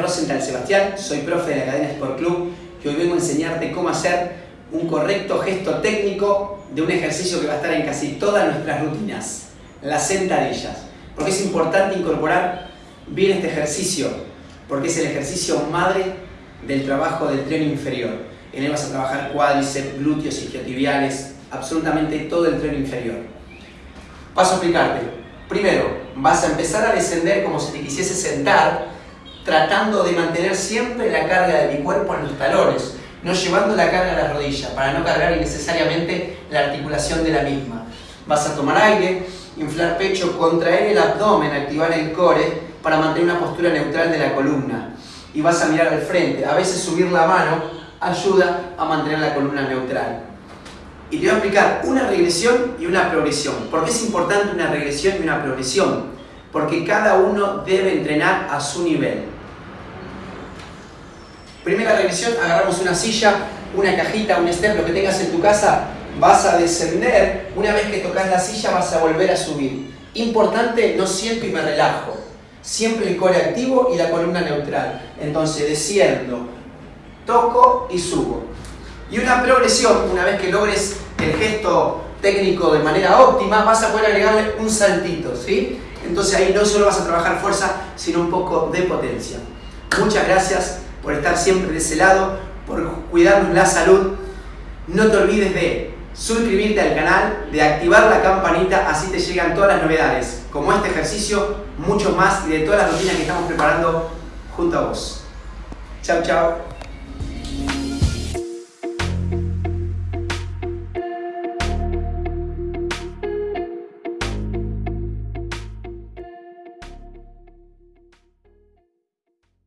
Rosenthal Sebastián, soy profe de la Academia Sport Club y hoy vengo a enseñarte cómo hacer un correcto gesto técnico de un ejercicio que va a estar en casi todas nuestras rutinas, las sentadillas. Porque es importante incorporar bien este ejercicio, porque es el ejercicio madre del trabajo del tren inferior. En él vas a trabajar cuádriceps, glúteos, isquiotibiales, absolutamente todo el tren inferior. Paso a explicarte. Primero, vas a empezar a descender como si te quisiese sentar, tratando de mantener siempre la carga de mi cuerpo en los talones, no llevando la carga a la rodilla, para no cargar innecesariamente la articulación de la misma. Vas a tomar aire, inflar pecho, contraer el abdomen, activar el core para mantener una postura neutral de la columna. Y vas a mirar al frente. A veces subir la mano ayuda a mantener la columna neutral. Y te voy a explicar una regresión y una progresión. ¿Por qué es importante una regresión y una progresión? Porque cada uno debe entrenar a su nivel. Primera regresión, agarramos una silla, una cajita, un step, lo que tengas en tu casa, vas a descender, una vez que tocas la silla vas a volver a subir. Importante, no siento y me relajo. Siempre el core activo y la columna neutral. Entonces desciendo, toco y subo. Y una progresión, una vez que logres el gesto técnico de manera óptima, vas a poder agregarle un saltito, ¿sí? Entonces ahí no solo vas a trabajar fuerza, sino un poco de potencia. Muchas gracias por estar siempre de ese lado, por cuidarnos la salud. No te olvides de suscribirte al canal, de activar la campanita, así te llegan todas las novedades, como este ejercicio, mucho más y de todas las rutinas que estamos preparando junto a vos. Chao, chao.